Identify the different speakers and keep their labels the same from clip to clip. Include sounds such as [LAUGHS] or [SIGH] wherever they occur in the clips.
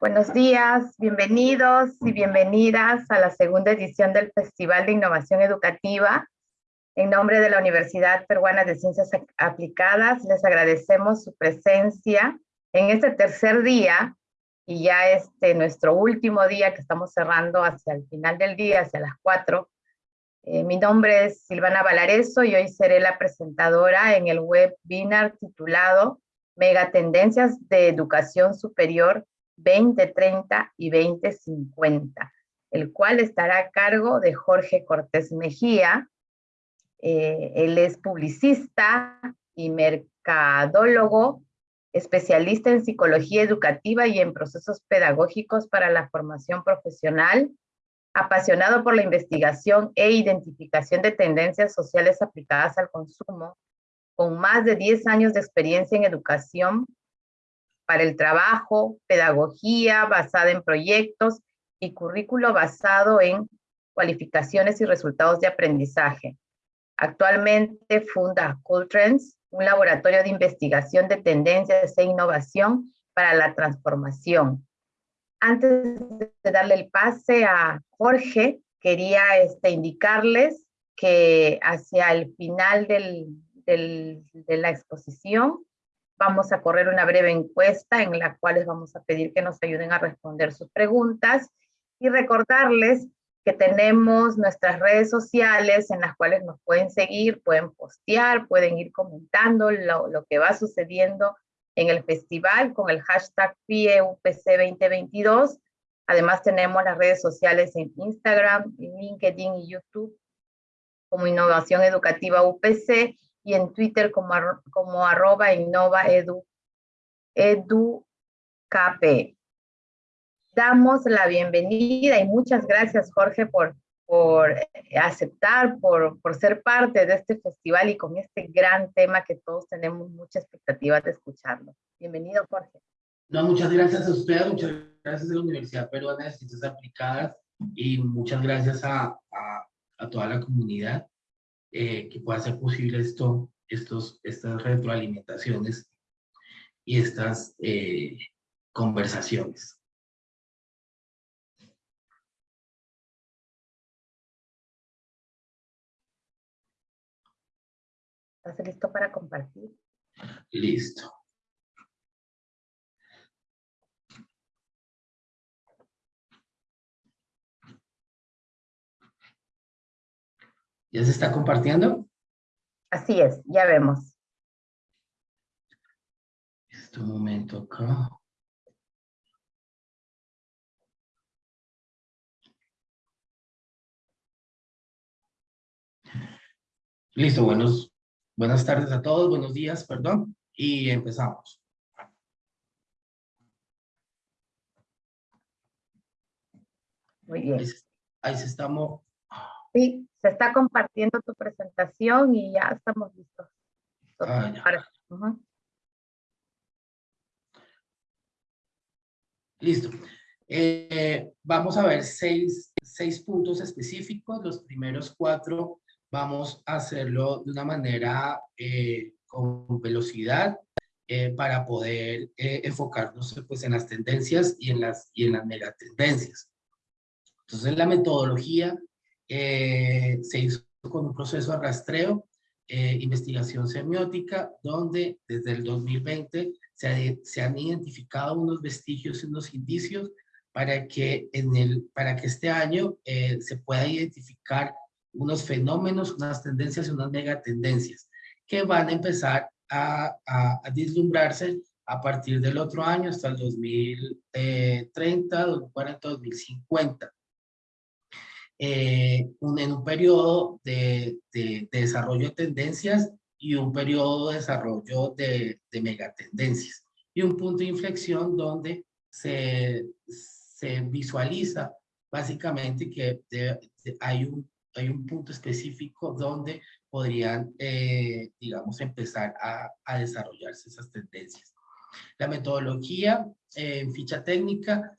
Speaker 1: Buenos días, bienvenidos y bienvenidas a la segunda edición del Festival de Innovación Educativa. En nombre de la Universidad Peruana de Ciencias Aplicadas, les agradecemos su presencia en este tercer día y ya este nuestro último día que estamos cerrando hacia el final del día, hacia las cuatro. Eh, mi nombre es Silvana Valareso y hoy seré la presentadora en el webinar titulado Megatendencias de Educación Superior 2030 y 2050, el cual estará a cargo de Jorge Cortés Mejía. Eh, él es publicista y mercadólogo, especialista en psicología educativa y en procesos pedagógicos para la formación profesional, apasionado por la investigación e identificación de tendencias sociales aplicadas al consumo, con más de 10 años de experiencia en educación para el trabajo, pedagogía basada en proyectos y currículo basado en cualificaciones y resultados de aprendizaje. Actualmente funda Trends, un laboratorio de investigación de tendencias e innovación para la transformación. Antes de darle el pase a Jorge, quería este, indicarles que hacia el final del, de la exposición Vamos a correr una breve encuesta en la cual les vamos a pedir que nos ayuden a responder sus preguntas y recordarles que tenemos nuestras redes sociales en las cuales nos pueden seguir, pueden postear, pueden ir comentando lo, que va sucediendo en el festival con el hashtag PIEUPC 2022. Además tenemos las redes sociales en Instagram, LinkedIn y YouTube como Innovación Educativa UPC y en Twitter como, como arroba edu, educap. Damos la bienvenida y muchas gracias Jorge por, por aceptar, por, por ser parte de este festival y con este gran tema que todos tenemos mucha expectativa de escucharlo. Bienvenido Jorge.
Speaker 2: No, muchas gracias a ustedes, muchas gracias a la Universidad Peruana de Ciencias Aplicadas y muchas gracias a, a toda la comunidad eh, que pueda hacer posible esto, estos, estas retroalimentaciones y estas eh, conversaciones.
Speaker 1: ¿Estás listo para compartir?
Speaker 2: Listo. ¿Ya se está compartiendo?
Speaker 1: Así es, ya vemos.
Speaker 2: Este momento acá. Listo, buenos, buenas tardes a todos, buenos días, perdón, y empezamos.
Speaker 1: Muy bien.
Speaker 2: Ahí, se estamos,
Speaker 1: Sí, se está compartiendo tu presentación y ya estamos listos.
Speaker 2: Ah, Listo. Eh, vamos a ver seis, seis, puntos específicos. Los primeros cuatro vamos a hacerlo de una manera eh, con velocidad eh, para poder enfocarnos pues, en las tendencias y en las, y en las megatendencias. Entonces la metodología eh, se hizo con un proceso de rastreo, investigación semiótica, donde desde el 2020 se, han identificado unos vestigios unos indicios para que, en el, para que este año se pueda identificar unos fenómenos, unas tendencias y unas megatendencias que van a empezar a, a, vislumbrarse a partir del otro año hasta el 2030, 2040, 2050. En un periodo de, de, desarrollo de tendencias y un periodo de desarrollo de, de megatendencias. Y un punto de inflexión donde se, se visualiza básicamente que hay un hay un punto específico donde podrían, eh, digamos, empezar a, a, desarrollarse esas tendencias. La metodología eh, en ficha técnica,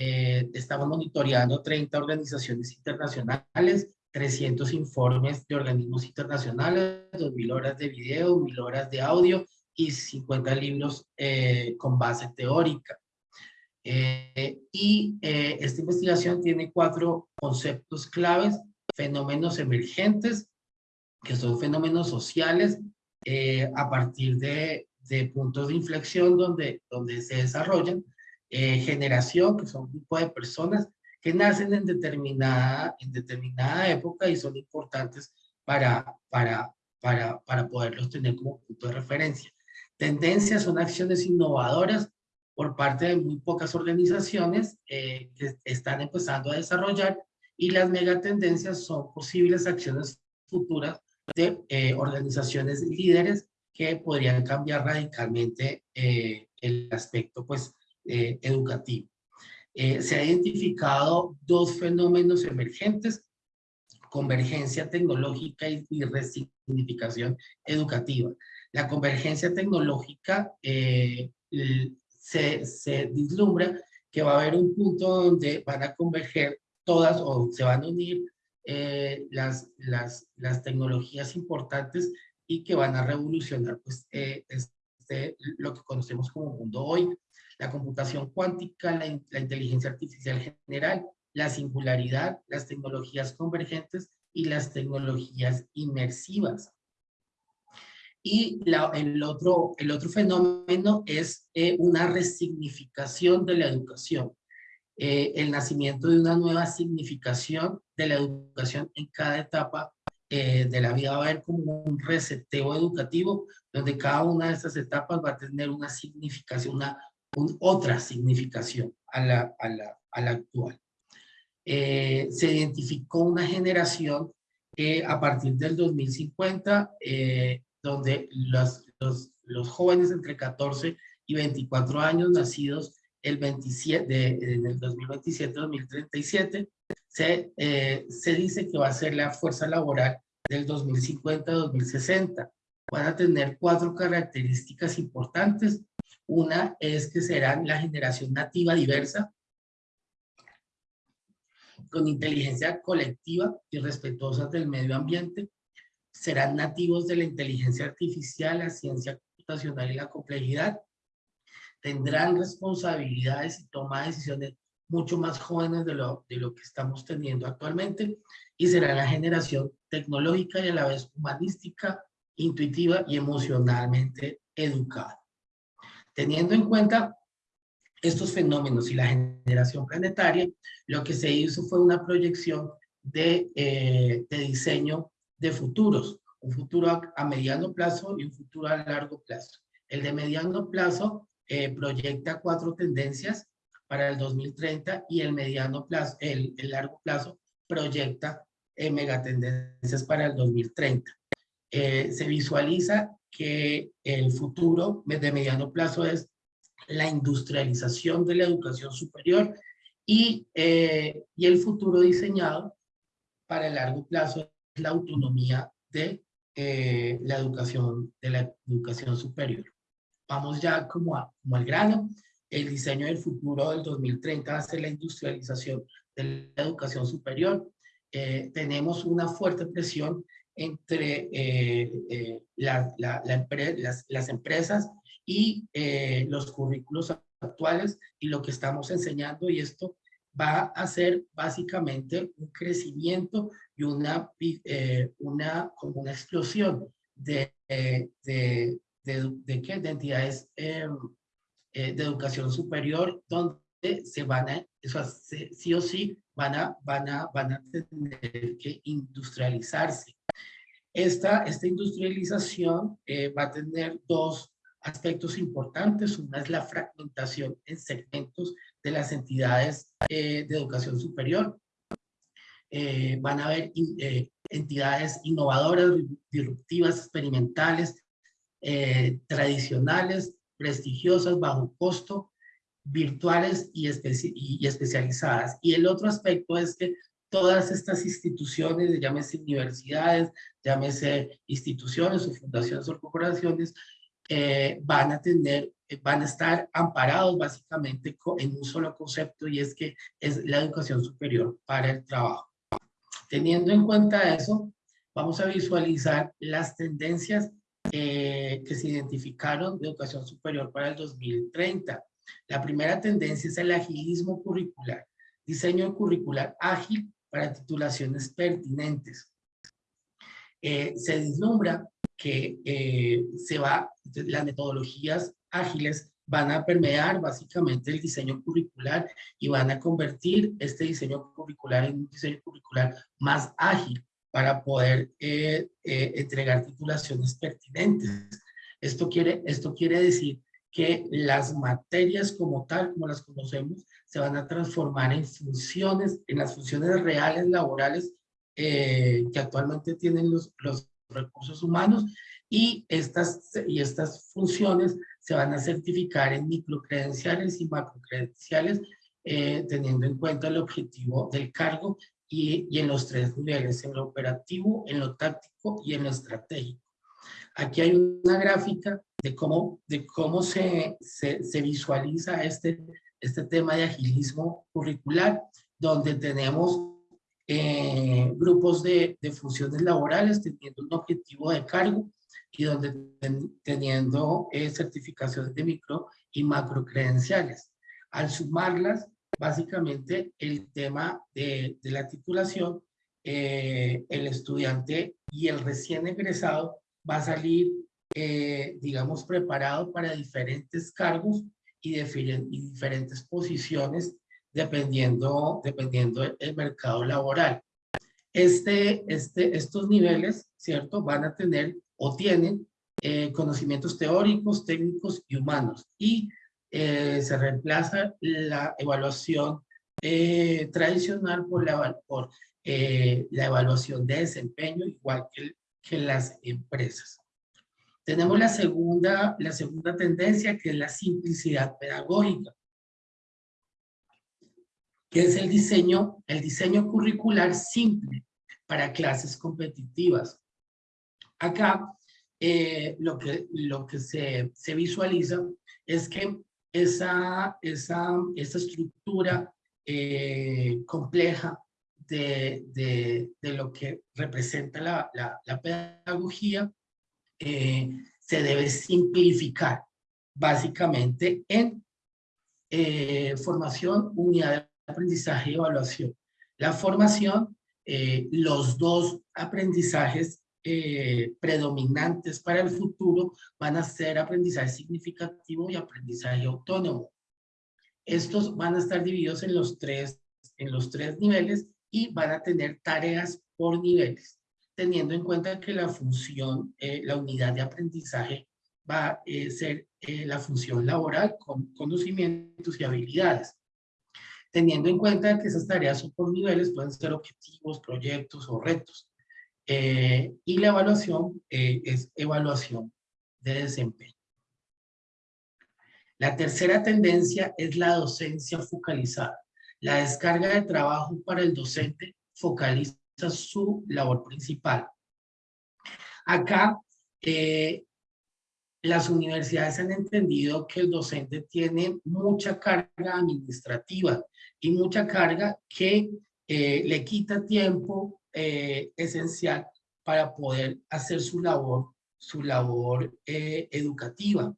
Speaker 2: eh, estamos monitoreando 30 organizaciones internacionales, 300 informes de organismos internacionales, 2.000 horas de video, 1.000 horas de audio y 50 libros con base teórica. y esta investigación tiene cuatro conceptos claves fenómenos emergentes, que son fenómenos sociales, eh, a partir de, de, puntos de inflexión donde, donde se desarrollan, eh, generación, que son un grupo de personas que nacen en determinada, en determinada época y son importantes para, para, para, para poderlos tener como punto de referencia. Tendencias son acciones innovadoras por parte de muy pocas organizaciones eh, que están empezando a desarrollar y las megatendencias son posibles acciones futuras de eh, organizaciones líderes que podrían cambiar radicalmente eh, el aspecto pues, eh, educativo. se han identificado dos fenómenos emergentes, convergencia tecnológica y, resignificación educativa. La convergencia tecnológica se, se vislumbra que va a haber un punto donde van a converger todas o se van a unir eh, las, las, tecnologías importantes y que van a revolucionar pues, eh, este, lo que conocemos como mundo hoy. La computación cuántica, la, la inteligencia artificial general, la singularidad, las tecnologías convergentes y las tecnologías inmersivas. Y el, otro, el otro fenómeno es eh, una resignificación de la educación. Eh, el nacimiento de una nueva significación de la educación en cada etapa eh, de la vida. Va a haber como un reseteo educativo, donde cada una de estas etapas va a tener una significación, una otra significación a la, a la, a la actual. Eh, se identificó una generación a partir del 2050, donde los, los, los jóvenes entre 14 y 24 años nacidos el 27, de, en el 2027-2037, se, eh, se dice que va a ser la fuerza laboral del 2050-2060. Van a tener cuatro características importantes. Una es que serán la generación nativa diversa, con inteligencia colectiva y respetuosa del medio ambiente. Serán nativos de la inteligencia artificial, la ciencia computacional y la complejidad tendrán responsabilidades y toma decisiones mucho más jóvenes de lo, de lo que estamos teniendo actualmente y será la generación tecnológica y a la vez humanística, intuitiva y emocionalmente educada. Teniendo en cuenta estos fenómenos y la generación planetaria, lo que se hizo fue una proyección de, eh, de diseño de futuros, un futuro a, a mediano plazo y un futuro a largo plazo. El de mediano plazo eh, proyecta cuatro tendencias para el 2030 y el mediano plazo, el, largo plazo proyecta eh, megatendencias para el 2030. Eh, se visualiza que el futuro de mediano plazo es la industrialización de la educación superior y, y el futuro diseñado para el largo plazo es la autonomía de la educación, de la educación superior vamos ya como, como al grano, el diseño del futuro del 2030 va a ser la industrialización de la educación superior. Eh, tenemos una fuerte presión entre eh, eh, la, la, las, las, empresas y eh, los currículos actuales y lo que estamos enseñando y esto va a ser básicamente un crecimiento y una, eh, una, como una explosión de, de, de, ¿qué? de entidades em, de educación superior donde se van a, eso, sí o sí, van a, van a, van a tener que industrializarse. Esta, esta industrialización eh, va a tener dos aspectos importantes. Una es la fragmentación en segmentos de las entidades eh, de educación superior. Eh, van a haber entidades innovadoras, disruptivas, experimentales, tradicionales, prestigiosas, bajo costo, virtuales y, y, especializadas. Y el otro aspecto es que todas estas instituciones, llámese universidades, llámese instituciones o fundaciones o corporaciones, eh, van a tener, van a estar amparados básicamente en un solo concepto y es que es la educación superior para el trabajo. Teniendo en cuenta eso, vamos a visualizar las tendencias eh, que se identificaron de educación superior para el 2030. La primera tendencia es el agilismo curricular, diseño curricular ágil para titulaciones pertinentes. Eh, se vislumbra que eh, se va, las metodologías ágiles van a permear básicamente el diseño curricular y van a convertir este diseño curricular en un diseño curricular más ágil para poder eh, entregar titulaciones pertinentes. Esto quiere, esto quiere decir que las materias como tal, como las conocemos, se van a transformar en funciones, en las funciones reales laborales eh, que actualmente tienen los, los recursos humanos y estas, y estas funciones se van a certificar en microcredenciales y macrocredenciales eh, teniendo en cuenta el objetivo del cargo y, y en los tres niveles, en lo operativo, en lo táctico y en lo estratégico. Aquí hay una gráfica de cómo, de cómo se, se, se visualiza este, este tema de agilismo curricular, donde tenemos eh, grupos de, de, funciones laborales teniendo un objetivo de cargo y donde teniendo eh, certificaciones de micro y macro credenciales. Al sumarlas, básicamente el tema de, de la titulación, eh, el estudiante y el recién egresado va a salir, eh, digamos, preparado para diferentes cargos y, y, diferentes posiciones dependiendo, dependiendo del mercado laboral. Este, este, estos niveles, ¿cierto? Van a tener o tienen eh, conocimientos teóricos, técnicos y humanos. Y eh, se reemplaza la evaluación tradicional por, la, por la evaluación de desempeño, igual que el, que las empresas. Tenemos la segunda, la segunda tendencia que es la simplicidad pedagógica, que es el diseño, el diseño curricular simple para clases competitivas. Acá eh, lo que, lo que se, se, visualiza es que esa, esa, esa estructura eh, compleja de, lo que representa la, la, pedagogía eh, se debe simplificar básicamente en eh, formación, unidad de aprendizaje y evaluación. La formación, eh, los dos aprendizajes predominantes para el futuro van a ser aprendizaje significativo y aprendizaje autónomo. Estos van a estar divididos en los tres, en los tres niveles y van a tener tareas por niveles, teniendo en cuenta que la función, eh, la unidad de aprendizaje va a eh, ser eh, la función laboral con conocimientos y habilidades. Teniendo en cuenta que esas tareas son por niveles, pueden ser objetivos, proyectos o retos. y la evaluación es evaluación de desempeño. La tercera tendencia es la docencia focalizada. La descarga de trabajo para el docente focaliza su labor principal. Acá, eh, las universidades han entendido que el docente tiene mucha carga administrativa y mucha carga que eh, le quita tiempo eh, esencial para poder hacer su labor, su labor educativa.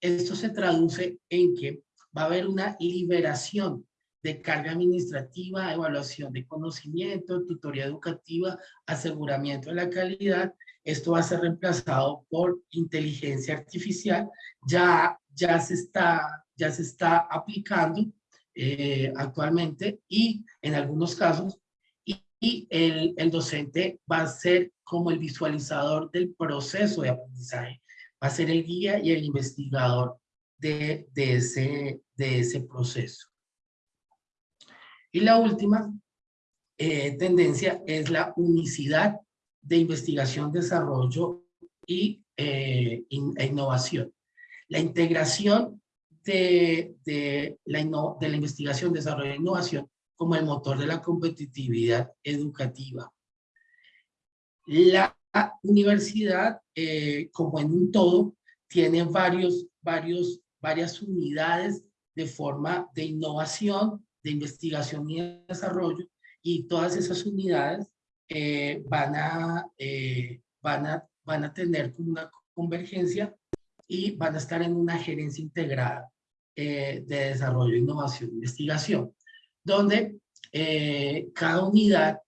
Speaker 2: esto se traduce en que va a haber una liberación de carga administrativa, evaluación de conocimiento, tutoría educativa, aseguramiento de la calidad. Esto va a ser reemplazado por inteligencia artificial. Ya, ya, se, está, ya se está aplicando eh, actualmente y en algunos casos y, el, el, docente va a ser como el visualizador del proceso de aprendizaje, va a ser el guía y el investigador de, de, ese, de ese proceso. Y la última eh, tendencia es la unicidad de investigación, desarrollo y eh, e innovación. La integración de, de, la, de la investigación, desarrollo e innovación como el motor de la competitividad educativa. La universidad, eh, como en un todo, tiene varios, varios, varias unidades de forma de innovación, de investigación y desarrollo, y todas esas unidades eh, van, a, eh, van, a, van a tener una convergencia y van a estar en una gerencia integrada de desarrollo, innovación investigación donde eh, cada unidad,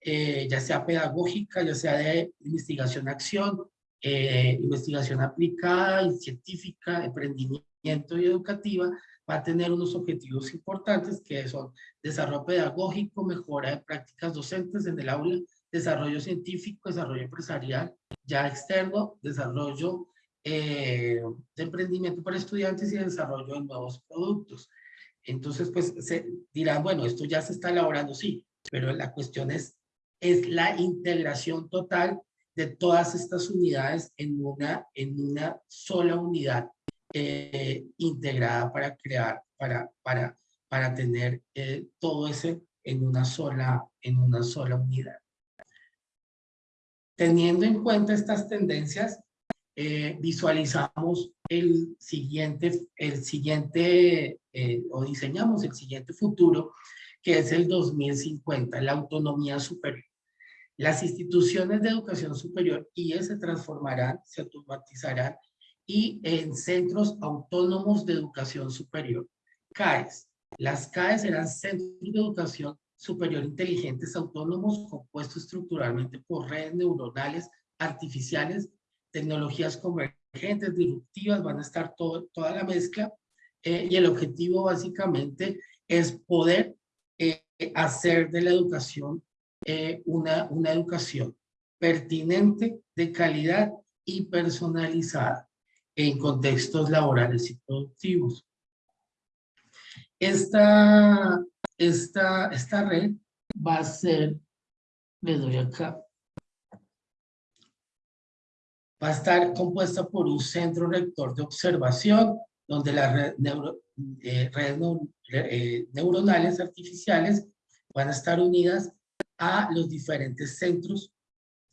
Speaker 2: eh, ya sea pedagógica, ya sea de investigación-acción, eh, investigación aplicada, científica, emprendimiento y educativa, va a tener unos objetivos importantes que son desarrollo pedagógico, mejora de prácticas docentes en el aula, desarrollo científico, desarrollo empresarial, ya externo, desarrollo de emprendimiento para estudiantes y desarrollo de nuevos productos. Entonces, pues se dirán, bueno, esto ya se está elaborando, sí, pero la cuestión es, es la integración total de todas estas unidades en una, en una sola unidad eh, integrada para crear, para, para, para tener eh, todo ese en una, sola, en una sola unidad. Teniendo en cuenta estas tendencias, eh, visualizamos el siguiente, el siguiente o diseñamos el siguiente futuro, que es el 2050, la autonomía superior. Las instituciones de educación superior y se transformarán, se automatizarán y en centros autónomos de educación superior. CAES. Las CAES serán centros de educación superior inteligentes autónomos compuestos estructuralmente por redes neuronales artificiales tecnologías convergentes, disruptivas, van a estar toda la mezcla eh, y el objetivo básicamente es poder eh, hacer de la educación eh, una, una educación pertinente, de calidad y personalizada en contextos laborales y productivos. Esta, esta, esta red va a ser, le doy acá, va a estar compuesta por un centro rector de observación, donde las eh, redes eh, neuronales artificiales van a estar unidas a los diferentes centros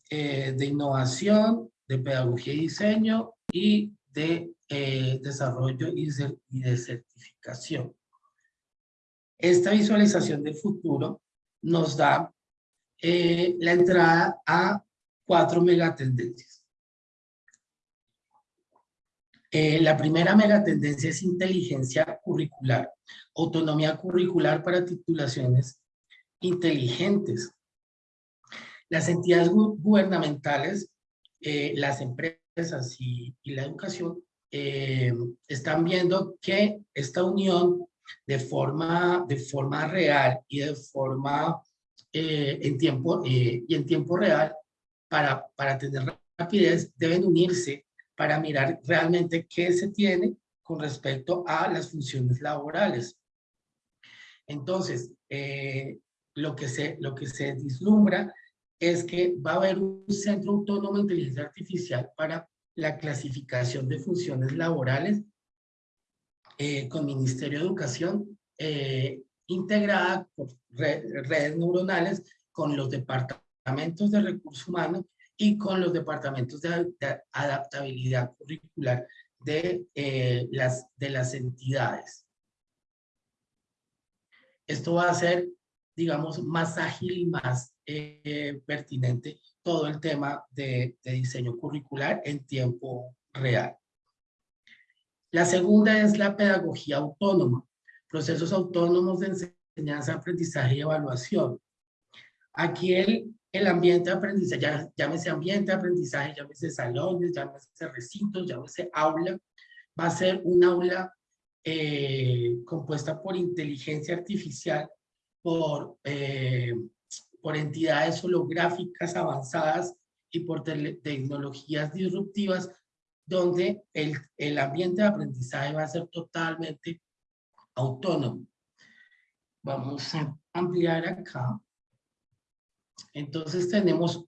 Speaker 2: eh, de innovación, de pedagogía y diseño y de desarrollo y de certificación. Esta visualización del futuro nos da la entrada a cuatro megatendencias. Eh, la primera megatendencia es inteligencia curricular, autonomía curricular para titulaciones inteligentes. Las entidades gubernamentales, eh, las empresas y, la educación eh, están viendo que esta unión de forma, de forma real y de forma en tiempo, y en tiempo real para, para tener rapidez deben unirse para mirar realmente qué se tiene con respecto a las funciones laborales. Entonces, eh, lo, que se, lo que se vislumbra es que va a haber un centro autónomo de inteligencia artificial para la clasificación de funciones laborales eh, con Ministerio de Educación eh, integrada por redes neuronales con los departamentos de recursos humanos y con los departamentos de, adaptabilidad curricular de, eh, las, de las entidades. Esto va a ser, digamos, más ágil y más eh, pertinente todo el tema de, de diseño curricular en tiempo real. La segunda es la pedagogía autónoma, procesos autónomos de enseñanza, aprendizaje y evaluación. Aquí el, el ambiente de aprendizaje, llámese ambiente de aprendizaje, llámese salones, llámese recintos, llámese aula, va a ser un aula eh, compuesta por inteligencia artificial, por, eh, por entidades holográficas avanzadas y por tecnologías disruptivas, donde el, el ambiente de aprendizaje va a ser totalmente autónomo. Vamos a ampliar acá. Entonces tenemos,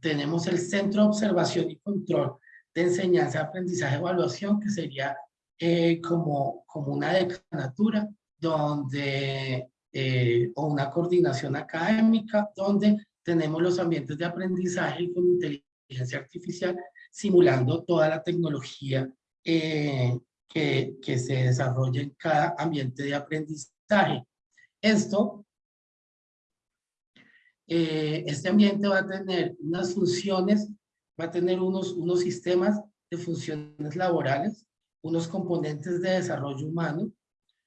Speaker 2: tenemos el Centro de Observación y Control de Enseñanza, Aprendizaje, Evaluación, que sería eh, como, como una decanatura donde, eh, o una coordinación académica, donde tenemos los ambientes de aprendizaje con inteligencia artificial, simulando toda la tecnología eh, que, que se desarrolla en cada ambiente de aprendizaje. Esto eh, este ambiente va a tener unas funciones, va a tener unos, unos sistemas de funciones laborales, unos componentes de desarrollo humano,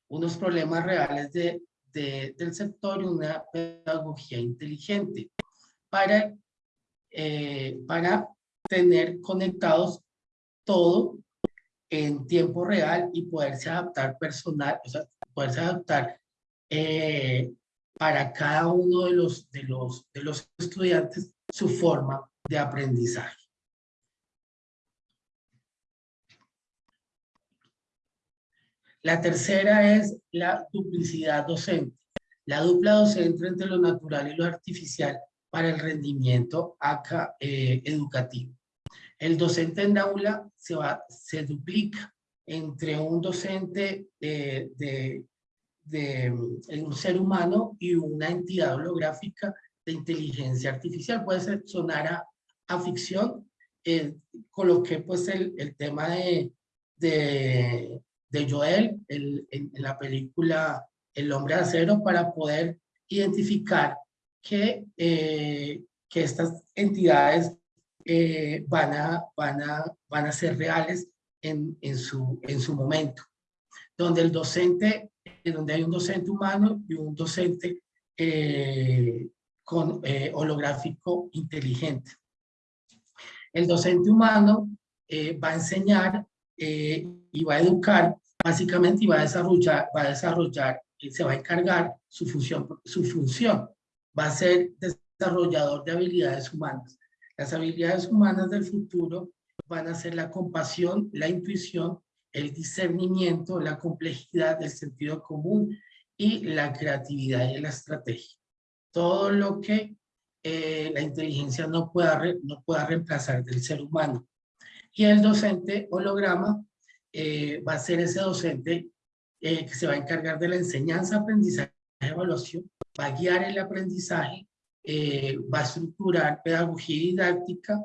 Speaker 2: unos problemas reales de, del sector una pedagogía inteligente para, eh, para tener conectados todo en tiempo real y poderse adaptar personal, o sea, poderse adaptar eh, para cada uno de los, de los, de los estudiantes su forma de aprendizaje. La tercera es la duplicidad docente. La dupla docente entre lo natural y lo artificial para el rendimiento eh, educativo. El docente en aula se, va, se duplica entre un docente de de un ser humano y una entidad holográfica de inteligencia artificial. Puede ser, sonar a, a ficción. Eh, coloqué pues el, tema de, de Joel el, en, la película El hombre de acero para poder identificar que, eh, que estas entidades eh, van, a, van, a, van a ser reales en, en, su, en su momento. Donde el docente donde hay un docente humano y un docente eh, con, holográfico inteligente. El docente humano va a enseñar y va a educar básicamente y va a desarrollar, va a desarrollar, se va a encargar su función, su función, va a ser desarrollador de habilidades humanas. Las habilidades humanas del futuro van a ser la compasión, la intuición el discernimiento, la complejidad del sentido común y la creatividad y la estrategia. Todo lo que eh, la inteligencia no pueda, no pueda reemplazar del ser humano. Y el docente holograma eh, va a ser ese docente eh, que se va a encargar de la enseñanza, aprendizaje, evaluación, va a guiar el aprendizaje, va a estructurar pedagogía didáctica,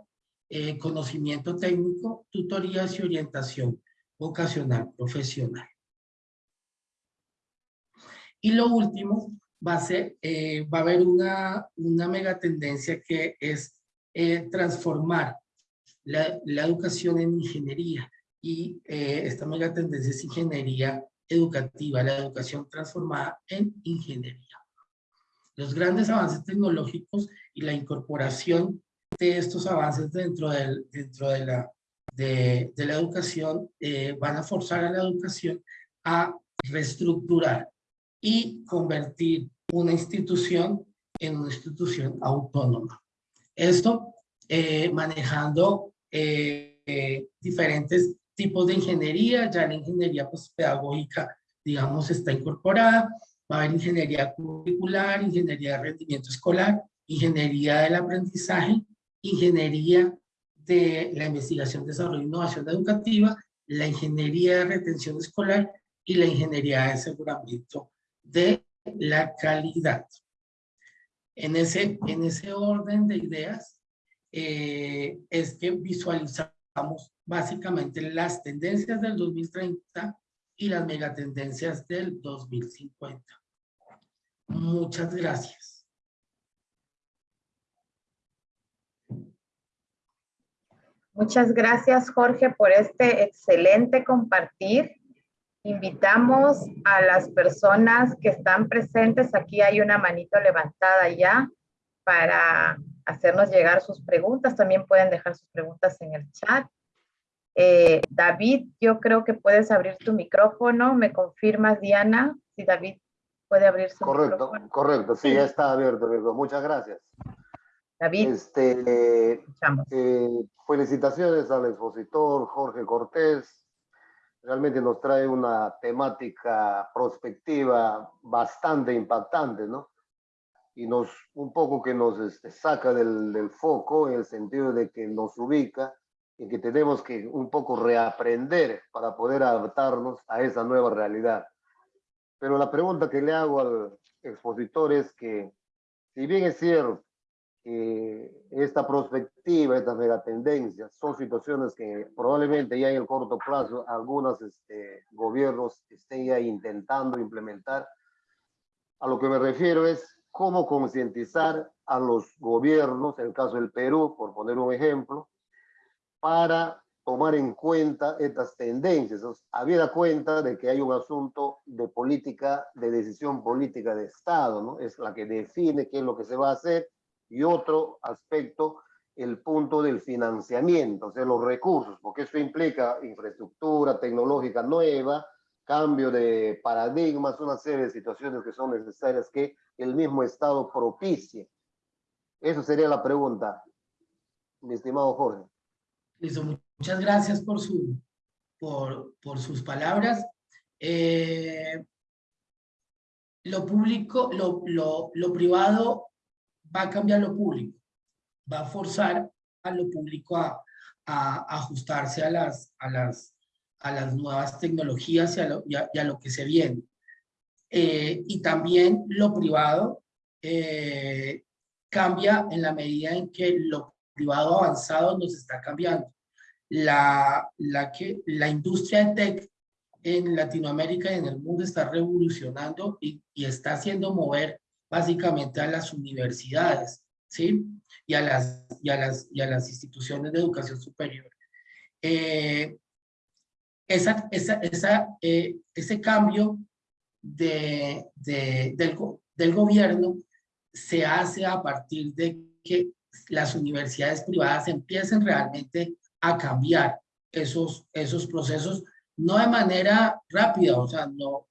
Speaker 2: conocimiento técnico, tutorías y orientación vocacional, profesional. Y lo último va a ser, eh, va a haber una, una mega tendencia que es eh, transformar la, la, educación en ingeniería. Y eh, esta mega tendencia es ingeniería educativa, la educación transformada en ingeniería. Los grandes avances tecnológicos y la incorporación de estos avances dentro, del, dentro de la de, la educación eh, van a forzar a la educación a reestructurar y convertir una institución en una institución autónoma. Esto eh, manejando eh, diferentes tipos de ingeniería, ya la ingeniería pues, pedagógica, digamos, está incorporada, va a haber ingeniería curricular, ingeniería de rendimiento escolar, ingeniería del aprendizaje, ingeniería de la investigación, desarrollo e innovación educativa, la ingeniería de retención escolar y la ingeniería de aseguramiento de la calidad. En ese, en ese orden de ideas eh, es que visualizamos básicamente las tendencias del 2030 y las megatendencias del 2050. Muchas gracias.
Speaker 1: Muchas gracias, Jorge, por este excelente compartir. Invitamos a las personas que están presentes. Aquí hay una manito levantada ya para hacernos llegar sus preguntas. También pueden dejar sus preguntas en el chat. Eh, David, yo creo que puedes abrir tu micrófono. ¿Me confirmas, Diana? Si David puede abrir su
Speaker 3: correcto,
Speaker 1: micrófono.
Speaker 3: Correcto, sí, ya está abierto. Muchas gracias.
Speaker 1: David,
Speaker 3: Este, eh, felicitaciones al expositor Jorge Cortés. Realmente nos trae una temática prospectiva bastante impactante, ¿no? Y nos, un poco que nos este, saca del, del foco en el sentido de que nos ubica en que tenemos que un poco reaprender para poder adaptarnos a esa nueva realidad. Pero la pregunta que le hago al expositor es que, si bien es cierto que esta perspectiva, estas megatendencias, son situaciones que probablemente ya en el corto plazo algunos este, gobiernos estén ya intentando implementar, a lo que me refiero es cómo concientizar a los gobiernos, en el caso del Perú, por poner un ejemplo, para tomar en cuenta estas tendencias, habida cuenta de que hay un asunto de política, de decisión política de Estado, ¿no? Es la que define qué es lo que se va a hacer, y otro aspecto, el punto del financiamiento, o sea, los recursos, porque eso implica infraestructura tecnológica nueva, cambio de paradigmas, una serie de situaciones que son necesarias que el mismo Estado propicie. Eso sería la pregunta, mi estimado Jorge.
Speaker 2: Listo, muchas gracias por, su, por, por sus palabras. Eh, lo público, lo, lo, lo privado va a cambiar lo público, va a forzar a lo público a, a ajustarse a las, a, las, a las nuevas tecnologías y a lo, que se viene. Eh, y también lo privado eh, cambia en la medida en que lo privado avanzado nos está cambiando. La, la, que, la industria de tech en Latinoamérica y en el mundo está revolucionando y, y está haciendo mover básicamente a las universidades, ¿sí? Y a las, y a las, y a las instituciones de educación superior. Eh, esa, esa, esa, eh, ese cambio de, de, del, del gobierno se hace a partir de que las universidades privadas empiecen realmente a cambiar esos, esos procesos, no de manera rápida, o sea, no,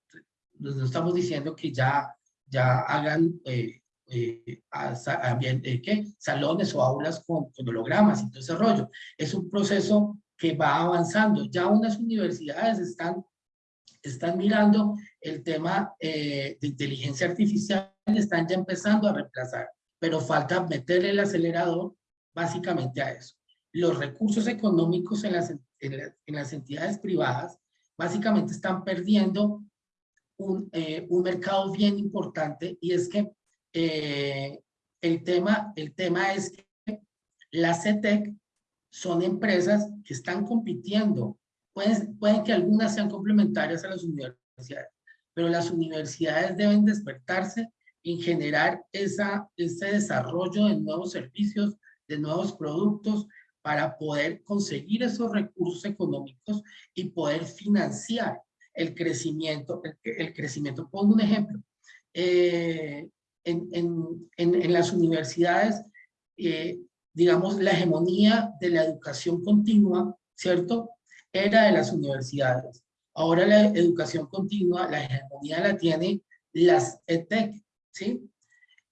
Speaker 2: no estamos diciendo que ya, ya hagan eh, eh, a, a, eh, ¿qué? salones o aulas con, con hologramas y todo ese rollo. Es un proceso que va avanzando. Ya unas universidades están, están mirando el tema eh, de inteligencia artificial, están ya empezando a reemplazar, pero falta meterle el acelerador básicamente a eso. Los recursos económicos en las, en, la, en las entidades privadas básicamente están perdiendo un, eh, un, mercado bien importante y es que eh, el, tema, el tema es que la CETEC son empresas que están compitiendo. Pueden, pueden que algunas sean complementarias a las universidades, pero las universidades deben despertarse en generar esa, ese desarrollo de nuevos servicios, de nuevos productos, para poder conseguir esos recursos económicos y poder financiar el crecimiento. El, crecimiento. Pongo un ejemplo. Eh, en, en, en, en, las universidades, eh, digamos, la hegemonía de la educación continua, ¿cierto? Era de las universidades. Ahora la educación continua, la hegemonía la tiene las ETEC, ¿sí?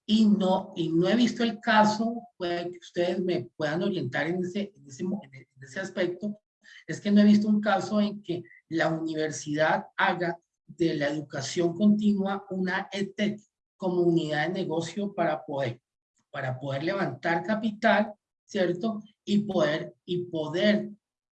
Speaker 2: Y no, y no he visto el caso, puede que ustedes me puedan orientar en ese, en ese, en ese aspecto, es que no he visto un caso en que la universidad haga de la educación continua una ETEC como unidad de negocio para poder, para poder levantar capital, ¿cierto? Y poder, y poder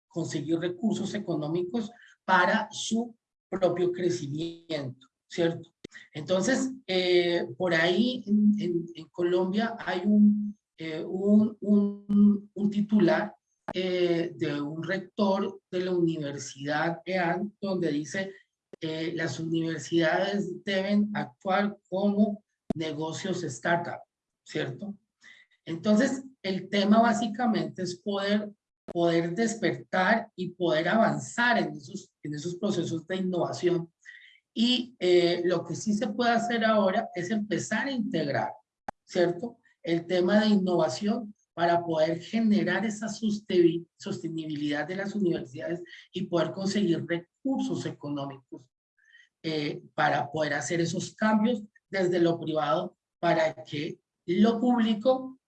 Speaker 2: conseguir recursos económicos para su propio crecimiento, ¿cierto? Entonces, eh, por ahí en, Colombia hay un, eh, un, un, un titular eh, de un rector de la Universidad EAN, donde dice eh, las universidades deben actuar como negocios startup, ¿cierto? Entonces, el tema básicamente es poder poder despertar y poder avanzar en esos, en esos procesos de innovación. Y eh, lo que sí se puede hacer ahora es empezar a integrar, ¿cierto? El tema de innovación para poder generar esa sostenibilidad de las universidades y poder conseguir recursos económicos eh, para poder hacer esos cambios desde lo privado para que lo público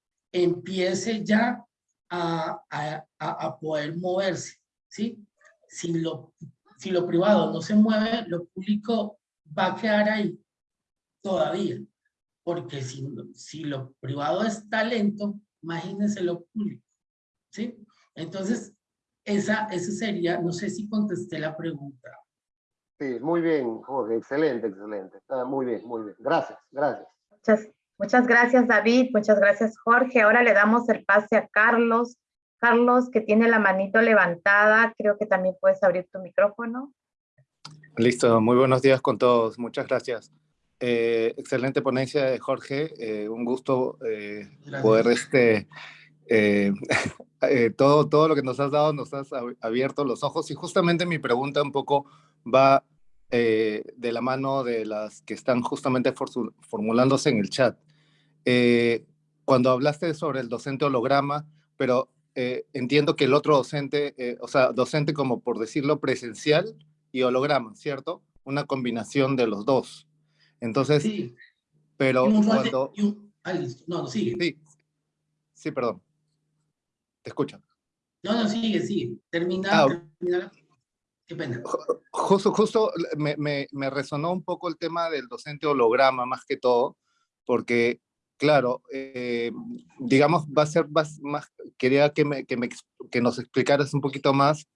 Speaker 2: empiece ya a, a, a poder moverse, ¿sí? Si lo, si lo privado no se mueve, lo público va a quedar ahí todavía, porque si, si lo privado es talento, imagínense lo público, ¿sí? Entonces, esa, esa sería, no sé si contesté la pregunta.
Speaker 3: Sí, muy bien, Jorge, excelente, excelente. Está muy bien, muy bien. Gracias, gracias.
Speaker 1: Muchas, muchas gracias, David. Muchas gracias, Jorge. Ahora le damos el pase a Carlos. Carlos, que tiene la manito levantada, creo que también puedes abrir tu micrófono.
Speaker 4: Listo, muy buenos días con todos. Muchas gracias. Eh, excelente ponencia de Jorge, eh, un gusto eh, poder este, [LAUGHS] todo, todo lo que nos has dado, nos has abierto los ojos y justamente mi pregunta un poco va de la mano de las que están justamente formulándose en el chat. Cuando hablaste sobre el docente holograma, pero entiendo que el otro docente, o sea, docente como por decirlo presencial y holograma, ¿cierto? Una combinación de los dos. Entonces, sí. pero cuando...
Speaker 2: Ah, listo. No, no, sigue.
Speaker 4: Sí. sí, perdón. Te escucho.
Speaker 2: No, no, sigue, sigue. Termina, ah, termina. Qué pena.
Speaker 4: Justo, justo me, me, me, resonó un poco el tema del docente holograma, más que todo, porque, claro, eh, digamos, va a ser más, más quería que, me, que, nos explicaras un poquito más,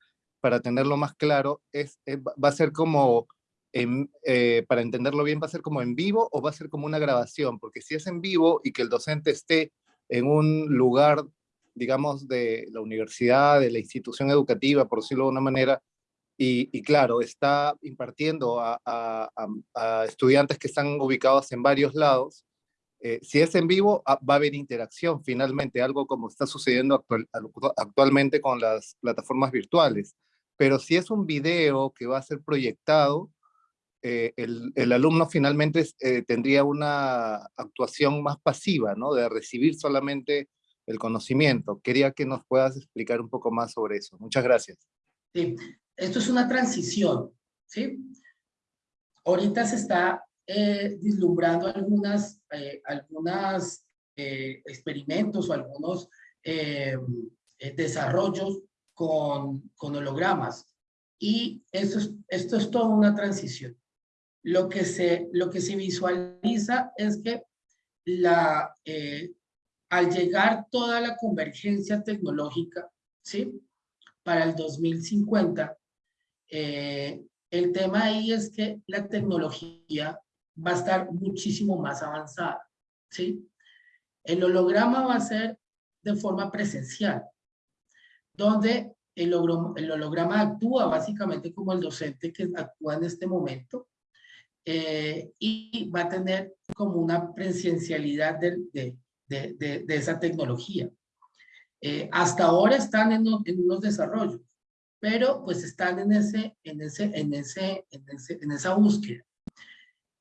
Speaker 4: para tenerlo más claro, es, es va a ser como eh, para entenderlo bien, ¿va a ser como en vivo o va a ser como una grabación? Porque si es en vivo y que el docente esté en un lugar, digamos, de la universidad, de la institución educativa, por decirlo de una manera, y, claro, está impartiendo a, estudiantes que están ubicados en varios lados, eh, si es en vivo, ah, va a haber interacción finalmente, algo como está sucediendo actualmente con las plataformas virtuales. Pero si es un video que va a ser proyectado, eh, el, alumno finalmente eh, tendría una actuación más pasiva, ¿no? De recibir solamente el conocimiento. Quería que nos puedas explicar un poco más sobre eso. Muchas gracias.
Speaker 2: Sí, esto es una transición, ¿sí? Ahorita se está eh, vislumbrando algunas, algunas experimentos o algunos desarrollos con, con hologramas. Y esto es, esto es toda una transición lo que se, lo que se visualiza es que la, eh, al llegar toda la convergencia tecnológica, ¿sí? Para el 2050, eh, el tema ahí es que la tecnología va a estar muchísimo más avanzada, ¿sí? El holograma va a ser de forma presencial, donde el holograma, actúa básicamente como el docente que actúa en este momento, eh, y va a tener como una presencialidad de, de, de, de esa tecnología. Eh, hasta ahora están en, en, unos desarrollos, pero pues están en, ese, en, ese, en, ese, en, ese, en esa búsqueda.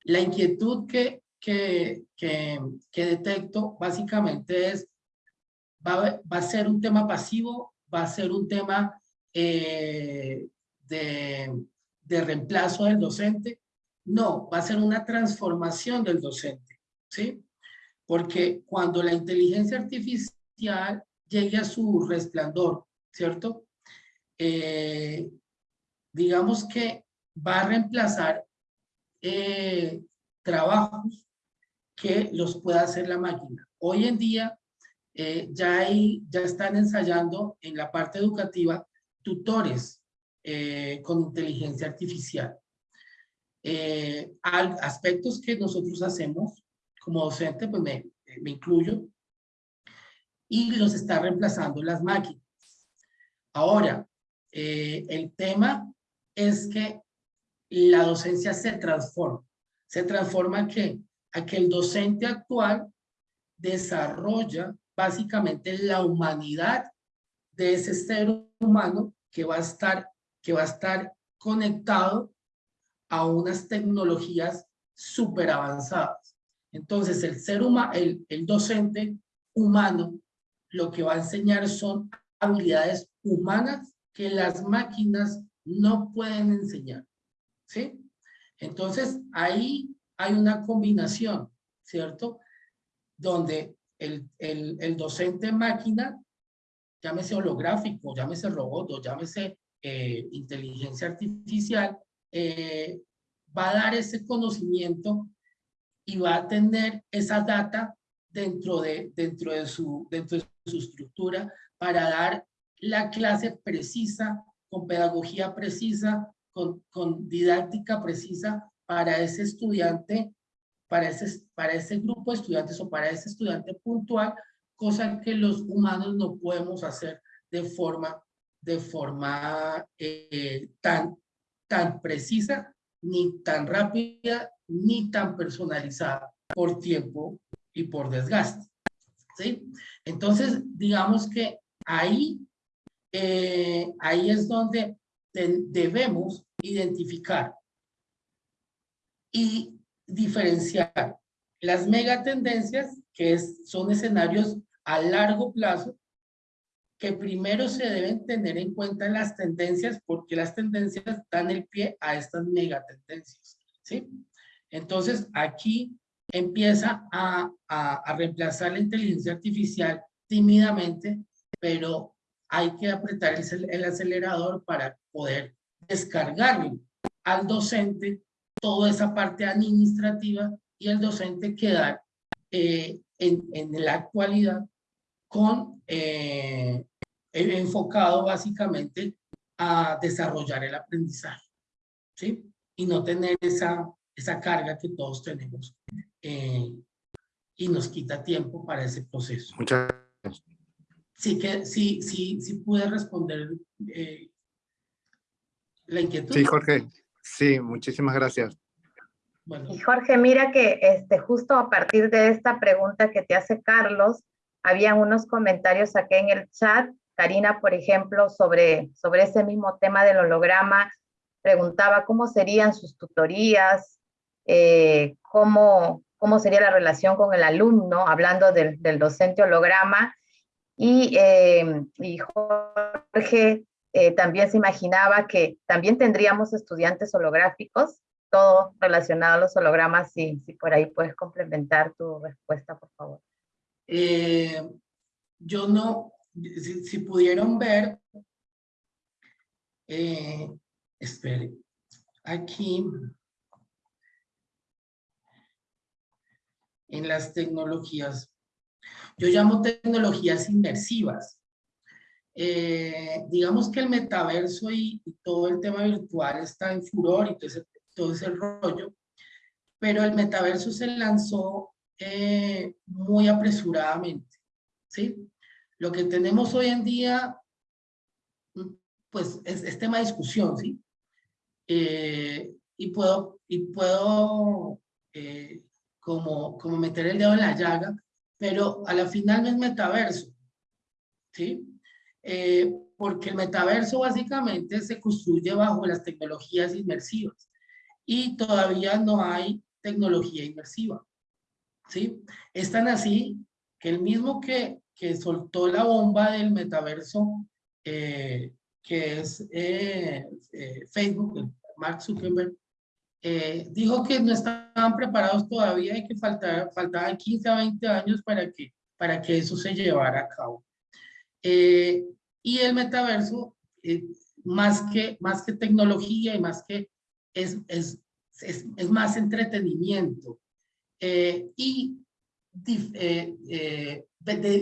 Speaker 2: La inquietud que, que, que, detecto básicamente es, va, va, a ser un tema pasivo, va a ser un tema eh, de, de reemplazo del docente, no, va a ser una transformación del docente, ¿sí? Porque cuando la inteligencia artificial llegue a su resplandor, ¿cierto? Eh, digamos que va a reemplazar eh, trabajos que los pueda hacer la máquina. Hoy en día eh, ya, hay, ya están ensayando en la parte educativa tutores con inteligencia artificial eh, aspectos que nosotros hacemos como docente, pues me, me incluyo, y los está reemplazando las máquinas. Ahora, eh, el tema es que la docencia se transforma. Se transforma a que, a que el docente actual desarrolla básicamente la humanidad de ese ser humano que va a estar, que va a estar conectado a unas tecnologías súper avanzadas. Entonces, el ser humano, el, el docente humano, lo que va a enseñar son habilidades humanas que las máquinas no pueden enseñar. ¿Sí? Entonces, ahí hay una combinación, ¿cierto? Donde el, el, el docente máquina, llámese holográfico, llámese robot llámese eh, inteligencia artificial, eh, va a dar ese conocimiento y va a tener esa data dentro de, dentro de, su, dentro de su estructura para dar la clase precisa, con pedagogía precisa, con, didáctica precisa para ese estudiante, para ese, para ese grupo de estudiantes o para ese estudiante puntual, cosa que los humanos no podemos hacer de forma, de forma eh, tan, tan precisa, ni tan rápida, ni tan personalizada por tiempo y por desgaste. ¿sí? Entonces, digamos que ahí, eh, ahí es donde debemos identificar y diferenciar las megatendencias, que son escenarios a largo plazo, que primero se deben tener en cuenta las tendencias, porque las tendencias dan el pie a estas megatendencias, ¿sí? Entonces, aquí empieza a, reemplazar la inteligencia artificial tímidamente, pero hay que apretar el acelerador para poder descargarle al docente toda esa parte administrativa y el docente quedar eh, en, en, la actualidad con eh, enfocado básicamente a desarrollar el aprendizaje, ¿sí? Y no tener esa, esa carga que todos tenemos eh, y nos quita tiempo para ese proceso.
Speaker 4: Muchas gracias.
Speaker 2: Sí, que, sí, sí, sí pude responder eh, la inquietud.
Speaker 4: Sí, Jorge. Sí, muchísimas gracias.
Speaker 1: Bueno. Y Jorge, mira que este, justo a partir de esta pregunta que te hace Carlos, habían unos comentarios aquí en el chat. Karina, por ejemplo, sobre, sobre ese mismo tema del holograma, preguntaba cómo serían sus tutorías, eh, cómo, cómo sería la relación con el alumno, hablando del, del docente holograma. Y, eh, y Jorge eh, también se imaginaba que también tendríamos estudiantes holográficos, todo relacionado a los hologramas, si, si por ahí puedes complementar tu respuesta, por favor.
Speaker 2: Eh, yo no, si, si pudieron ver, eh, espere, aquí, en las tecnologías, yo llamo tecnologías inmersivas. Eh, digamos que el metaverso y, y, todo el tema virtual está en furor y todo ese, todo ese rollo, pero el metaverso se lanzó eh, muy apresuradamente, ¿sí? Lo que tenemos hoy en día, pues es, es tema de discusión, ¿sí? Eh, y puedo, y puedo eh, como, como meter el dedo en la llaga, pero a la final no es metaverso, ¿sí? Eh, porque el metaverso básicamente se construye bajo las tecnologías inmersivas y todavía no hay tecnología inmersiva. ¿sí? Es tan así que el mismo que, que soltó la bomba del metaverso, eh, que es eh, eh, Facebook, Mark Zuckerberg, dijo que no estaban preparados todavía y que faltaba, faltaban 15 a 20 años para que, para que eso se llevara a cabo. Y el metaverso, más, que, más que tecnología y más que es, es, es, es más entretenimiento, eh, y eh, eh,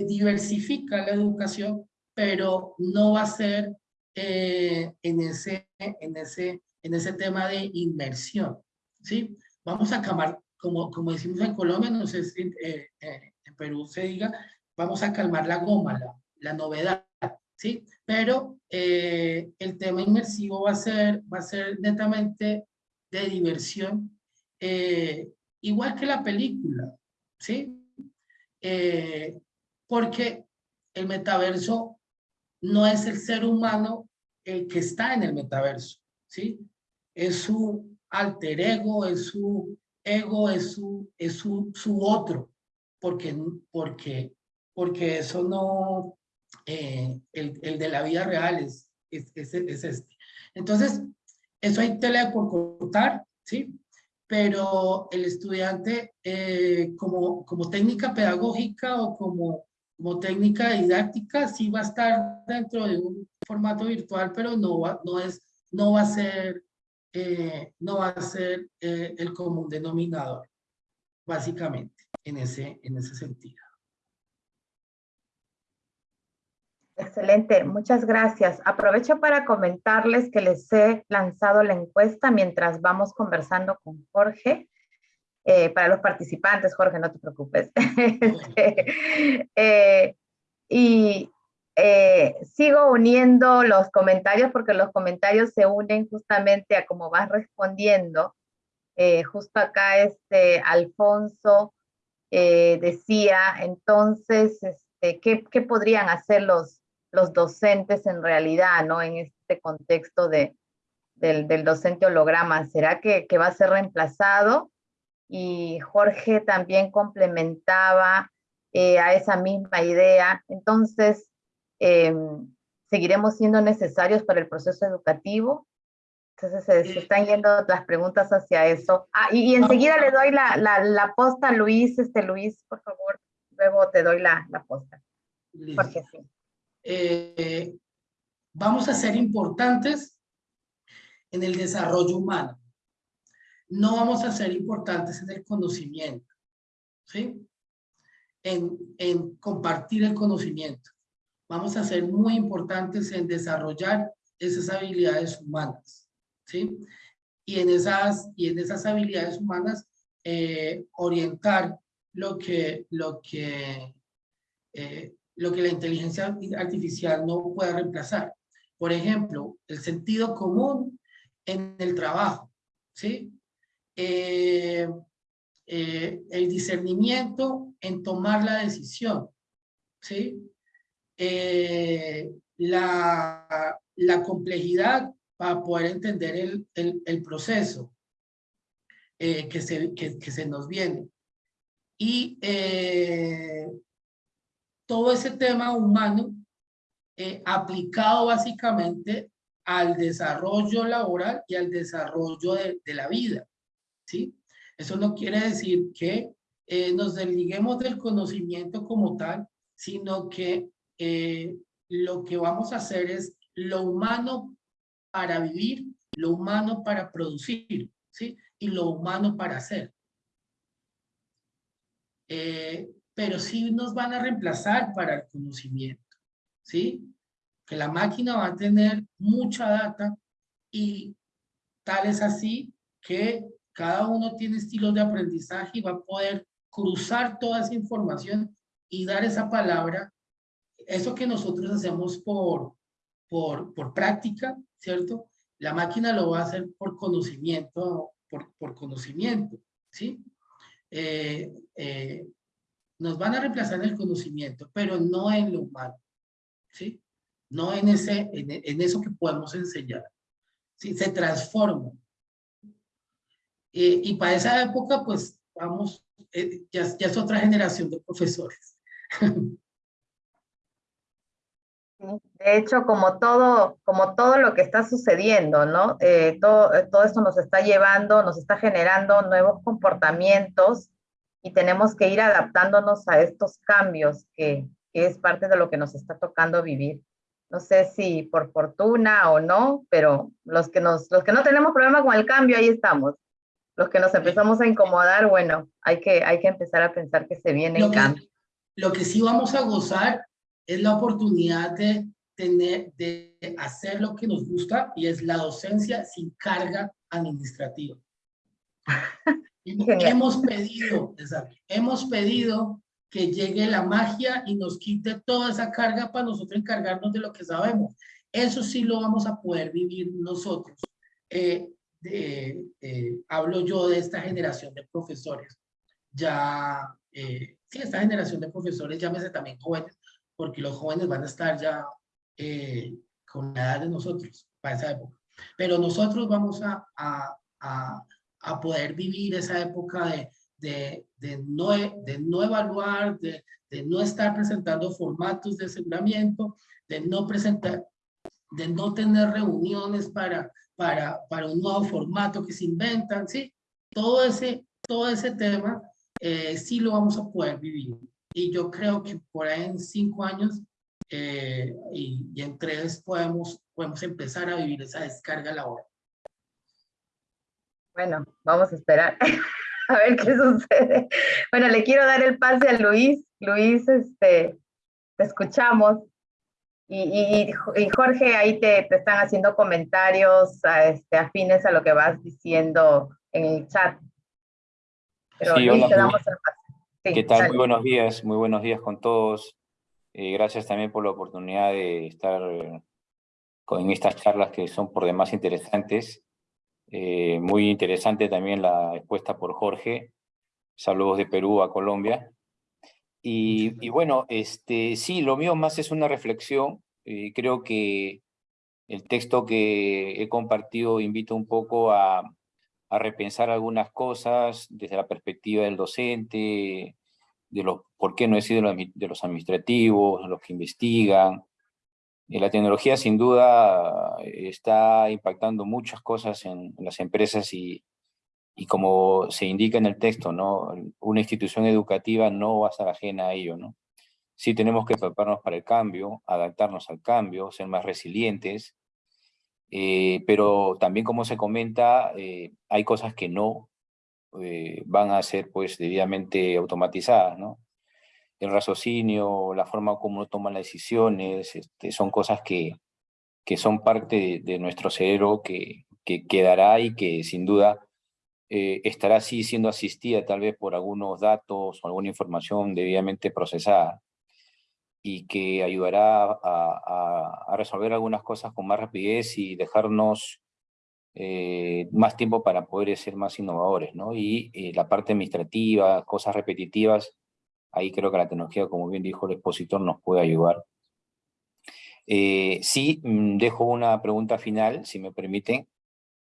Speaker 2: diversifica la educación, pero no va a ser en, ese, en, ese, en ese tema de inmersión. ¿sí? Vamos a calmar, como, como decimos en Colombia, no sé si en Perú se diga, vamos a calmar la goma, la, novedad. ¿sí? Pero el tema inmersivo va a ser, va a ser netamente de diversión eh, igual que la película, ¿sí? Eh, porque el metaverso no es el ser humano el que está en el metaverso, ¿sí? Es su alter ego, es su ego, es su, es su, su otro, porque, porque, porque eso no, eh, el, de la vida real es, es, es, es, este. Entonces, eso hay tela por cortar, ¿sí? Pero el estudiante, eh, como, técnica pedagógica o como, técnica didáctica, sí va a estar dentro de un formato virtual, pero no va, no es, no va a ser, eh, no va a ser el común denominador, básicamente, en ese, en ese sentido.
Speaker 1: Excelente, muchas gracias. Aprovecho para comentarles que les he lanzado la encuesta mientras vamos conversando con Jorge. Eh, para los participantes, Jorge, no te preocupes. [LAUGHS] Este, eh, y eh, sigo uniendo los comentarios porque los comentarios se unen justamente a cómo vas respondiendo. justo acá este Alfonso decía, entonces, este, ¿qué, ¿qué, podrían hacer los, los docentes en realidad, ¿no? En este contexto de, del, del docente holograma. ¿Será que, que, va a ser reemplazado? Y Jorge también complementaba eh, a esa misma idea. Entonces, eh, ¿seguiremos siendo necesarios para el proceso educativo? Entonces se, se, están yendo las preguntas hacia eso. Ah, y, y enseguida le doy la, la, la, posta a Luis. Este, Luis, por favor, luego te doy la, la posta. Porque sí
Speaker 2: eh, vamos a ser importantes en el desarrollo humano. No vamos a ser importantes en el conocimiento, ¿sí? En, en compartir el conocimiento. Vamos a ser muy importantes en desarrollar esas habilidades humanas, ¿sí? Y en esas, y en esas habilidades humanas eh, orientar lo que, lo que eh, lo que la inteligencia artificial no puede reemplazar. Por ejemplo, el sentido común en el trabajo, ¿sí? Eh, eh, el discernimiento en tomar la decisión, ¿sí? Eh, la, la, complejidad para poder entender el, el, el proceso que, se, que, que, se nos viene. Y todo ese tema humano eh, aplicado básicamente al desarrollo laboral y al desarrollo de, la vida, ¿sí? Eso no quiere decir que eh, nos desliguemos del conocimiento como tal, sino que eh, lo que vamos a hacer es lo humano para vivir, lo humano para producir, ¿sí? Y lo humano para hacer. Eh, pero sí nos van a reemplazar para el conocimiento, ¿sí? Que la máquina va a tener mucha data y tal es así que cada uno tiene estilos de aprendizaje y va a poder cruzar toda esa información y dar esa palabra, eso que nosotros hacemos por, por, por práctica, ¿cierto? La máquina lo va a hacer por conocimiento, por, por conocimiento, ¿sí? Eh, eh, nos van a reemplazar en el conocimiento, pero no en lo humano, ¿sí? No en, ese, en, eso que podemos enseñar, ¿sí? Se transforma. Eh, y para esa época, pues, vamos, eh, ya, ya es otra generación de profesores. [LAUGHS]
Speaker 1: De hecho, como todo, como todo lo que está sucediendo, ¿no? Eh, todo esto nos está llevando, nos está generando nuevos comportamientos y tenemos que ir adaptándonos a estos cambios que, que, es parte de lo que nos está tocando vivir. No sé si por fortuna o no, pero los que, nos, los que no tenemos problema con el cambio, ahí estamos. Los que nos empezamos a incomodar, bueno, hay que, hay que empezar a pensar que se viene el cambio.
Speaker 2: Lo que sí vamos a gozar es la oportunidad de tener, de hacer lo que nos gusta y es la docencia sin carga administrativa. [LAUGHS] hemos pedido, hemos pedido que llegue la magia y nos quite toda esa carga para nosotros encargarnos de lo que sabemos. Eso sí lo vamos a poder vivir nosotros. Eh, de, eh, hablo yo de esta generación de profesores. Ya, eh, sí, esta generación de profesores, llámese también jóvenes, porque los jóvenes van a estar ya eh, con la edad de nosotros para esa época. Pero nosotros vamos a, a, a, a poder vivir esa época de, de, de, no, de no evaluar, de, de no estar presentando formatos de aseguramiento, de no presentar, de no tener reuniones para, para, para un nuevo formato que se inventan, ¿sí? Todo ese, todo ese tema eh, sí lo vamos a poder vivir. Y yo creo que por ahí en cinco años eh, y, y, en tres podemos, podemos empezar a vivir esa descarga laboral.
Speaker 1: Bueno, vamos a esperar [LAUGHS] a ver qué sucede. Bueno, le quiero dar el pase a Luis. Luis, este, te escuchamos. Y, y, y Jorge, ahí te, te, están haciendo comentarios a, este, afines a lo que vas diciendo en el chat.
Speaker 5: Pero sí, Luis, hola, te damos el pase. Sí, ¿Qué tal? Muy buenos días, muy buenos días con todos. Eh, gracias también por la oportunidad de estar con estas charlas que son por demás interesantes. Eh, muy interesante también la expuesta por Jorge. Saludos de Perú a Colombia. Y, bueno, este, sí, lo mío más es una reflexión. Eh, creo que el texto que he compartido invita un poco a, a repensar algunas cosas desde la perspectiva del docente, de los por qué no he de los administrativos, los que investigan, la tecnología sin duda está impactando muchas cosas en, las empresas y, y, como se indica en el texto, ¿no? una institución educativa no va a estar ajena a ello. ¿no? Sí tenemos que prepararnos para el cambio, adaptarnos al cambio, ser más resilientes, eh, pero también como se comenta, eh, hay cosas que no eh, van a ser pues debidamente automatizadas. ¿no? El raciocinio, la forma como uno toma las decisiones, este, son cosas que, que son parte de, nuestro cerebro que, que, quedará y que sin duda eh, estará así siendo asistida tal vez por algunos datos o alguna información debidamente procesada y que ayudará a resolver algunas cosas con más rapidez y dejarnos eh, más tiempo para poder ser más innovadores, ¿no? Y eh, la parte administrativa, cosas repetitivas, Ahí creo que la tecnología, como bien dijo el expositor, nos puede ayudar. Eh, sí, mm, dejo una pregunta final, si me permiten.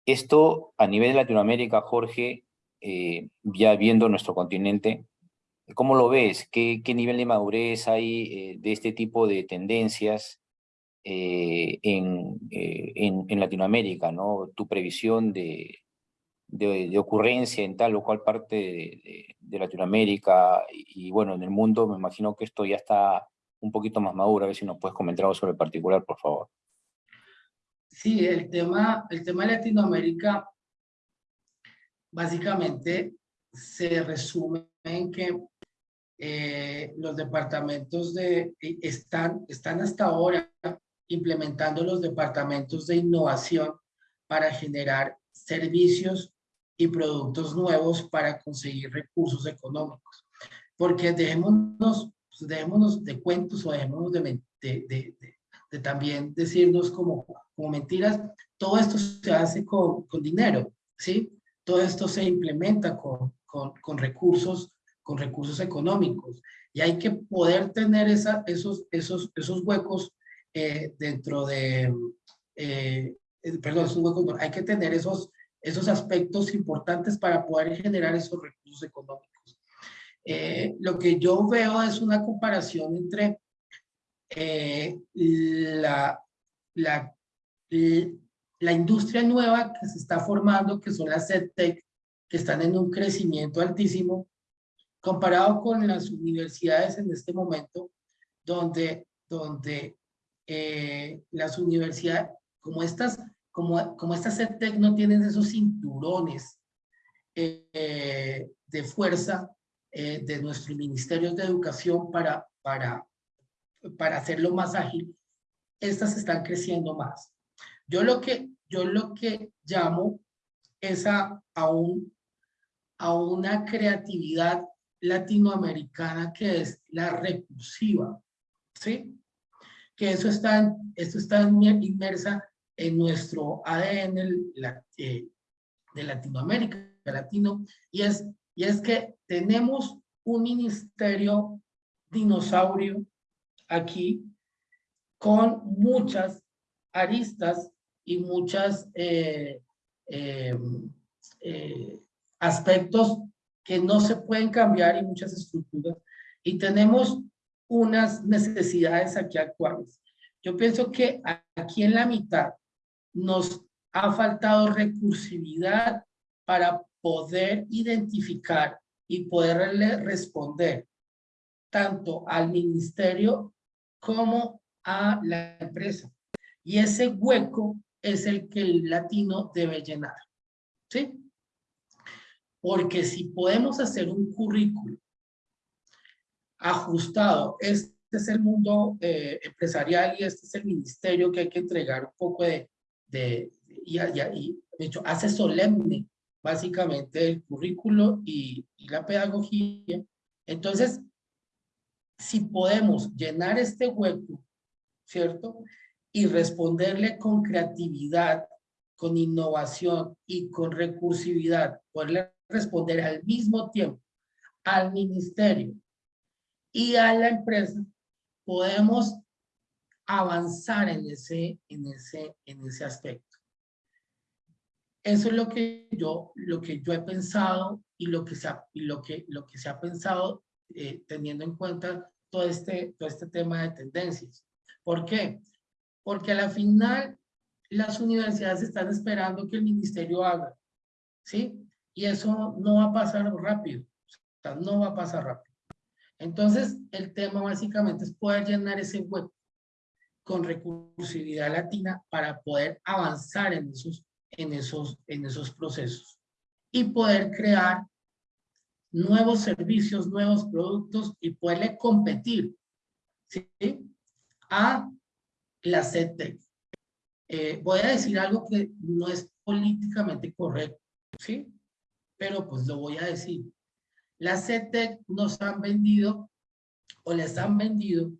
Speaker 5: Esto a nivel de Latinoamérica, Jorge, eh, ya viendo nuestro continente, ¿cómo lo ves? ¿Qué, nivel de madurez hay eh, de este tipo de tendencias en, en, en, Latinoamérica? ¿no? Tu previsión de, de, ocurrencia en tal o cual parte de, Latinoamérica y, bueno, en el mundo, me imagino que esto ya está un poquito más maduro, a ver si nos puedes comentar algo sobre el particular, por favor.
Speaker 2: Sí, el tema, el tema de Latinoamérica básicamente se resume en que eh, los departamentos de, están, están hasta ahora implementando los departamentos de innovación para generar servicios y productos nuevos para conseguir recursos económicos. Porque dejémonos, pues dejémonos de cuentos o dejémonos de, de, de, de, también decirnos como, como mentiras, todo esto se hace con, con dinero, ¿sí? Todo esto se implementa con, con, con, recursos, con recursos económicos. Y hay que poder tener esa, esos, esos, esos huecos eh, dentro de, eh, perdón, esos huecos, hay que tener esos, esos aspectos importantes para poder generar esos recursos económicos. Eh, lo que yo veo es una comparación entre eh, la, la, la industria nueva que se está formando, que son las EdTech, que están en un crecimiento altísimo, comparado con las universidades en este momento, donde, donde eh, las universidades, como estas como, como estas EdTech no tienen esos cinturones eh, de fuerza eh, de nuestros ministerios de educación para, para, para hacerlo más ágil, estas están creciendo más. Yo lo que, yo lo que llamo es a, a, un, a una creatividad latinoamericana que es la recursiva, ¿sí? Que eso está, eso está inmersa en nuestro ADN eh, de Latinoamérica, latino, y es, y es que tenemos un ministerio dinosaurio aquí con muchas aristas y muchas eh, eh, eh, aspectos que no se pueden cambiar y muchas estructuras. Y tenemos unas necesidades aquí actuales. Yo pienso que aquí en la mitad nos ha faltado recursividad para poder identificar y poderle responder tanto al ministerio como a la empresa. Y ese hueco es el que el latino debe llenar. ¿Sí? Porque si podemos hacer un currículo ajustado, este es el mundo eh, empresarial y este es el ministerio que hay que entregar un poco de, de y, de hecho, hace solemne básicamente el currículo y, y la pedagogía. Entonces, si podemos llenar este hueco, ¿cierto? Y responderle con creatividad, con innovación y con recursividad, poderle responder al mismo tiempo al ministerio y a la empresa, podemos avanzar en ese, en ese, en ese aspecto. Eso es lo que yo, lo que yo he pensado y lo que se ha, y lo que, lo que se ha pensado eh, teniendo en cuenta todo este, todo este tema de tendencias. ¿Por qué? Porque a la final las universidades están esperando que el ministerio haga, ¿sí? Y eso no va a pasar rápido, no va a pasar rápido. Entonces, el tema básicamente es poder llenar ese hueco con recursividad latina para poder avanzar en esos, en esos, en esos procesos y poder crear nuevos servicios, nuevos productos y poderle competir ¿sí? a la CETEC. Eh, voy a decir algo que no es políticamente correcto, ¿sí? Pero pues lo voy a decir. La CETEC nos han vendido o les han vendido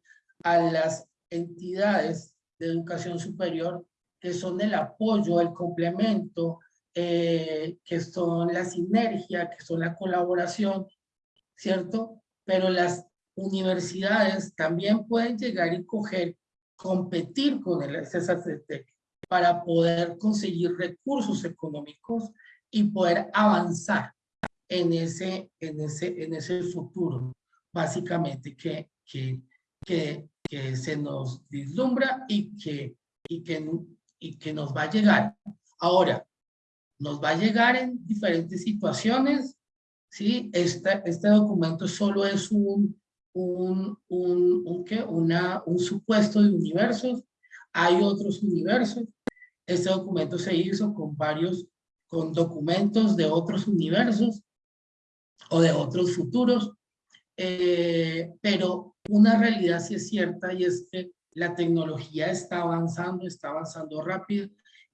Speaker 2: a las entidades de educación superior que son el apoyo, el complemento, eh, que son la sinergia, que son la colaboración, ¿cierto? Pero las universidades también pueden llegar y coger, competir con el CESACETEC para poder conseguir recursos económicos y poder avanzar en ese, en ese, en ese futuro, básicamente que, que, que, que se nos vislumbra y que, y, que, y que nos va a llegar. Ahora, nos va a llegar en diferentes situaciones, ¿sí? Este, este documento solo es un, un, un, un, ¿qué? Una, un supuesto de universos, hay otros universos. Este documento se hizo con varios, con documentos de otros universos o de otros futuros, eh, pero una realidad sí es cierta y es que la tecnología está avanzando, está avanzando rápido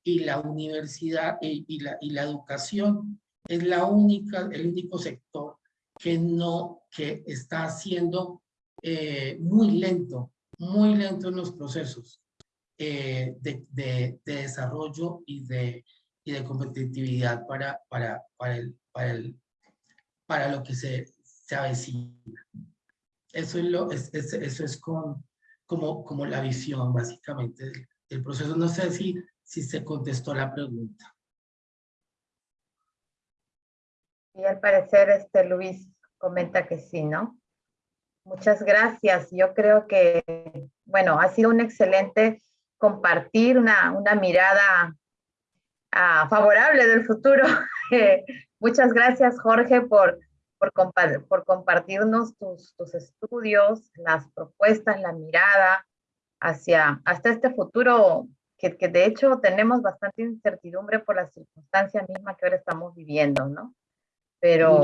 Speaker 2: y la universidad y, la, y la educación es la única, el único sector que no, que está haciendo eh, muy lento, muy lento en los procesos eh, de, de, desarrollo y de, y de competitividad para, para, para, el, para, el, para lo que se, se avecina. Eso es, con, como, como la visión básicamente del, del proceso. No sé si si se contestó la pregunta.
Speaker 1: Y al parecer este Luis comenta que sí, ¿no? Muchas gracias. Yo creo que, bueno, ha sido un excelente compartir una, una mirada ah, favorable del futuro. [LAUGHS] muchas gracias, Jorge, por, por, por compartirnos tus, tus, estudios, las propuestas, la mirada hacia hasta este futuro que, de hecho tenemos bastante incertidumbre por la circunstancia misma que ahora estamos viviendo, ¿no? Pero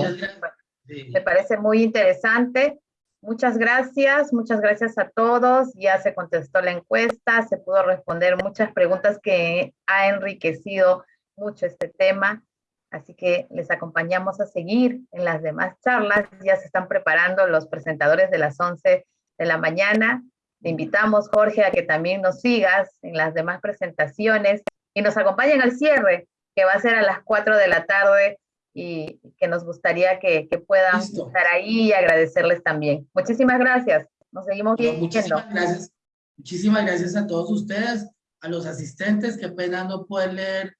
Speaker 1: me parece muy interesante. Muchas gracias, muchas gracias a todos. Ya se contestó la encuesta, se pudo responder muchas preguntas que ha enriquecido mucho este tema. Así que les acompañamos a seguir en las demás charlas. Ya se están preparando los presentadores de las 11 de la mañana. Te invitamos, Jorge, a que también nos sigas en las demás presentaciones y nos acompañen al cierre, que va a ser a las 4 de la tarde y que nos gustaría que, puedan estar ahí y agradecerles también. Muchísimas gracias. Nos seguimos viendo.
Speaker 2: Muchísimas gracias. Muchísimas gracias a todos ustedes, a los asistentes, qué pena no poder leer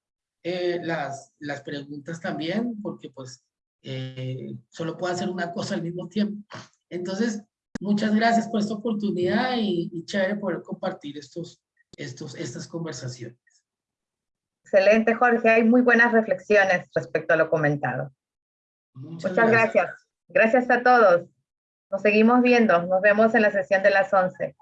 Speaker 2: eh, las, las preguntas también, porque pues eh, solo puedo hacer una cosa al mismo tiempo. Entonces, muchas gracias por esta oportunidad y, y chévere poder compartir estos, estos, estas conversaciones.
Speaker 1: Excelente, Jorge. Hay muy buenas reflexiones respecto a lo comentado. Muchas, gracias. gracias. a todos. Nos seguimos viendo. Nos vemos en la sesión de las 11.